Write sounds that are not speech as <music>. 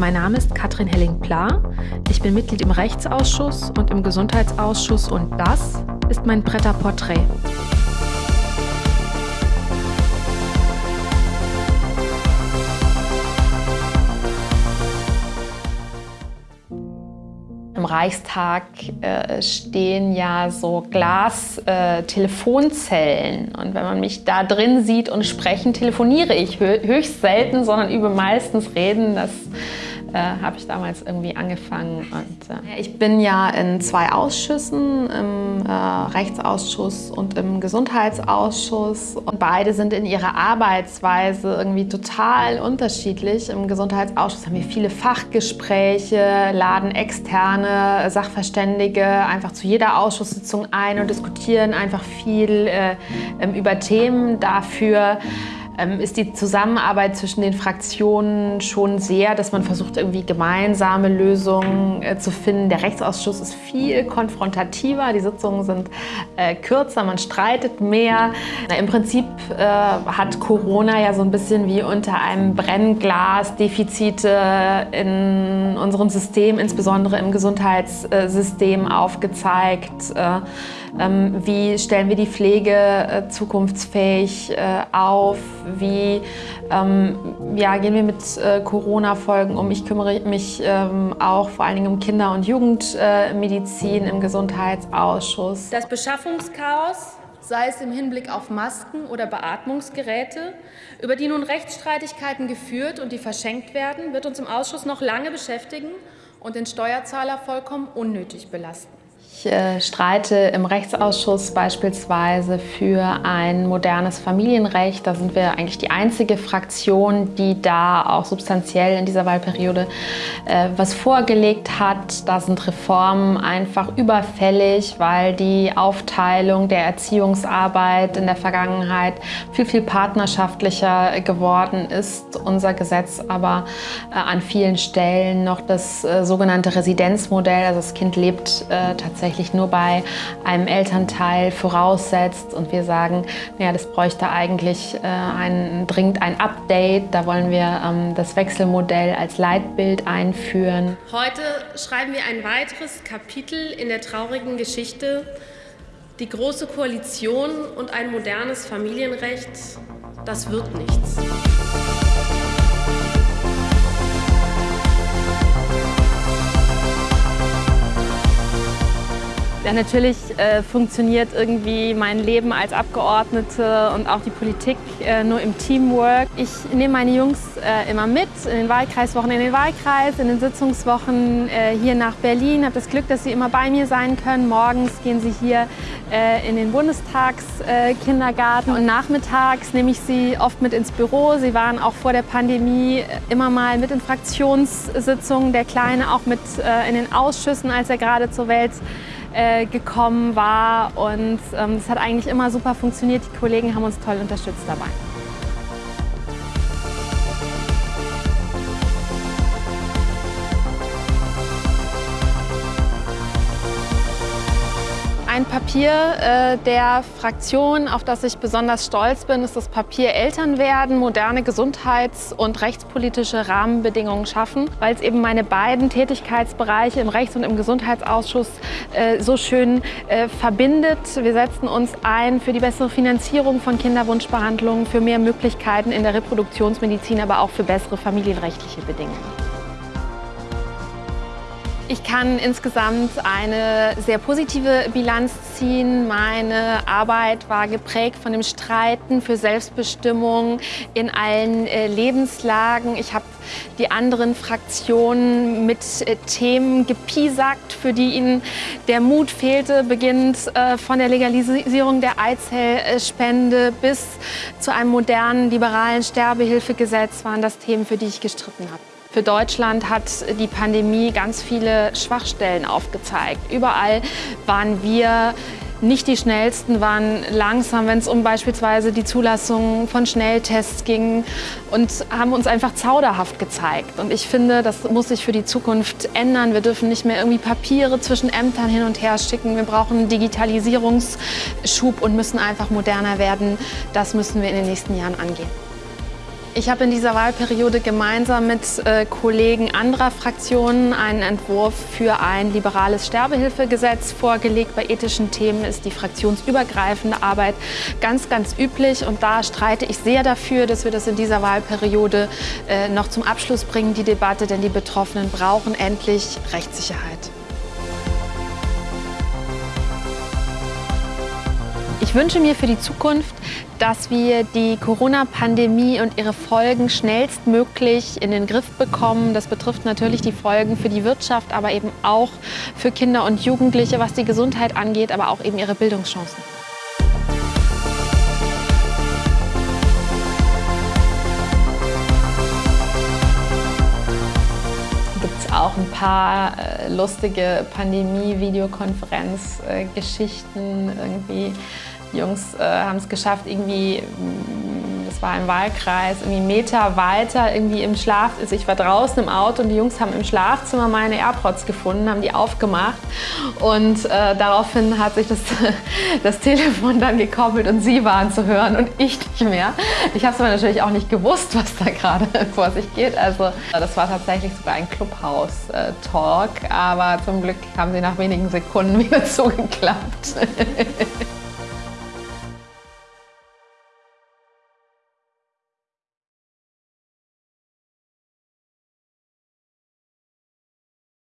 Mein Name ist Katrin Helling-Pla. Ich bin Mitglied im Rechtsausschuss und im Gesundheitsausschuss und das ist mein Bretter-Porträt. Im Reichstag äh, stehen ja so Glas-Telefonzellen. Äh, und wenn man mich da drin sieht und sprechen, telefoniere ich höchst selten, sondern übe meistens Reden. Das äh, habe ich damals irgendwie angefangen. Und, äh ich bin ja in zwei Ausschüssen, im äh, Rechtsausschuss und im Gesundheitsausschuss. Und beide sind in ihrer Arbeitsweise irgendwie total unterschiedlich. Im Gesundheitsausschuss haben wir viele Fachgespräche, laden externe Sachverständige einfach zu jeder Ausschusssitzung ein und diskutieren einfach viel äh, über Themen dafür ist die Zusammenarbeit zwischen den Fraktionen schon sehr, dass man versucht, irgendwie gemeinsame Lösungen äh, zu finden. Der Rechtsausschuss ist viel konfrontativer, die Sitzungen sind äh, kürzer, man streitet mehr. Na, Im Prinzip äh, hat Corona ja so ein bisschen wie unter einem Brennglas Defizite in unserem System, insbesondere im Gesundheitssystem aufgezeigt. Äh, ähm, wie stellen wir die Pflege äh, zukunftsfähig äh, auf? Wie ähm, ja, gehen wir mit äh, Corona-Folgen um? Ich kümmere mich ähm, auch vor allen Dingen um Kinder- und Jugendmedizin im Gesundheitsausschuss. Das Beschaffungschaos sei es im Hinblick auf Masken oder Beatmungsgeräte, über die nun Rechtsstreitigkeiten geführt und die verschenkt werden, wird uns im Ausschuss noch lange beschäftigen und den Steuerzahler vollkommen unnötig belasten. Ich äh, streite im Rechtsausschuss beispielsweise für ein modernes Familienrecht. Da sind wir eigentlich die einzige Fraktion, die da auch substanziell in dieser Wahlperiode äh, was vorgelegt hat. Da sind Reformen einfach überfällig, weil die Aufteilung der Erziehungsarbeit in der Vergangenheit viel, viel partnerschaftlicher geworden ist. Unser Gesetz aber äh, an vielen Stellen noch das äh, sogenannte Residenzmodell, also das Kind lebt tatsächlich tatsächlich nur bei einem Elternteil voraussetzt und wir sagen, naja, das bräuchte eigentlich äh, ein, dringend ein Update. Da wollen wir ähm, das Wechselmodell als Leitbild einführen. Heute schreiben wir ein weiteres Kapitel in der traurigen Geschichte. Die Große Koalition und ein modernes Familienrecht, das wird nichts. Ja, natürlich äh, funktioniert irgendwie mein Leben als Abgeordnete und auch die Politik äh, nur im Teamwork. Ich nehme meine Jungs äh, immer mit in den Wahlkreiswochen in den Wahlkreis, in den Sitzungswochen äh, hier nach Berlin. Ich habe das Glück, dass sie immer bei mir sein können. Morgens gehen sie hier äh, in den Bundestagskindergarten und nachmittags nehme ich sie oft mit ins Büro. Sie waren auch vor der Pandemie immer mal mit in Fraktionssitzungen, der Kleine auch mit äh, in den Ausschüssen, als er gerade zur Welt äh, gekommen war. Und ähm, es hat eigentlich immer super funktioniert. Die Kollegen haben uns toll unterstützt dabei. Ein Papier äh, der Fraktion, auf das ich besonders stolz bin, ist das Papier Elternwerden, moderne Gesundheits- und rechtspolitische Rahmenbedingungen schaffen, weil es eben meine beiden Tätigkeitsbereiche im Rechts- und im Gesundheitsausschuss äh, so schön äh, verbindet. Wir setzen uns ein für die bessere Finanzierung von Kinderwunschbehandlungen, für mehr Möglichkeiten in der Reproduktionsmedizin, aber auch für bessere familienrechtliche Bedingungen. Ich kann insgesamt eine sehr positive Bilanz ziehen. Meine Arbeit war geprägt von dem Streiten für Selbstbestimmung in allen äh, Lebenslagen. Ich habe die anderen Fraktionen mit äh, Themen gepiesackt, für die ihnen der Mut fehlte, beginnend äh, von der Legalisierung der Eizellspende bis zu einem modernen liberalen Sterbehilfegesetz waren das Themen, für die ich gestritten habe. Für Deutschland hat die Pandemie ganz viele Schwachstellen aufgezeigt. Überall waren wir nicht die schnellsten, waren langsam, wenn es um beispielsweise die Zulassung von Schnelltests ging und haben uns einfach zauderhaft gezeigt. Und ich finde, das muss sich für die Zukunft ändern. Wir dürfen nicht mehr irgendwie Papiere zwischen Ämtern hin und her schicken. Wir brauchen einen Digitalisierungsschub und müssen einfach moderner werden. Das müssen wir in den nächsten Jahren angehen. Ich habe in dieser Wahlperiode gemeinsam mit äh, Kollegen anderer Fraktionen einen Entwurf für ein liberales Sterbehilfegesetz vorgelegt. Bei ethischen Themen ist die fraktionsübergreifende Arbeit ganz, ganz üblich. Und da streite ich sehr dafür, dass wir das in dieser Wahlperiode äh, noch zum Abschluss bringen, die Debatte. Denn die Betroffenen brauchen endlich Rechtssicherheit. Ich wünsche mir für die Zukunft, dass wir die Corona-Pandemie und ihre Folgen schnellstmöglich in den Griff bekommen. Das betrifft natürlich die Folgen für die Wirtschaft, aber eben auch für Kinder und Jugendliche, was die Gesundheit angeht, aber auch eben ihre Bildungschancen. auch ein paar äh, lustige Pandemie-Videokonferenz-Geschichten äh, irgendwie. Jungs äh, haben es geschafft, irgendwie, mm, das war im Wahlkreis, irgendwie Meter weiter irgendwie im Schlaf. Also ich war draußen im Auto und die Jungs haben im Schlafzimmer meine AirPods gefunden, haben die aufgemacht und äh, daraufhin hat sich das, <laughs> das Telefon dann gekoppelt und sie waren zu hören und ich nicht mehr. Ich habe es aber natürlich auch nicht gewusst, was da gerade <laughs> vor sich geht. Also das war tatsächlich sogar ein Clubhouse-Talk, aber zum Glück haben sie nach wenigen Sekunden <laughs> wieder zugeklappt.